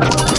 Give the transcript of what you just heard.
Oh,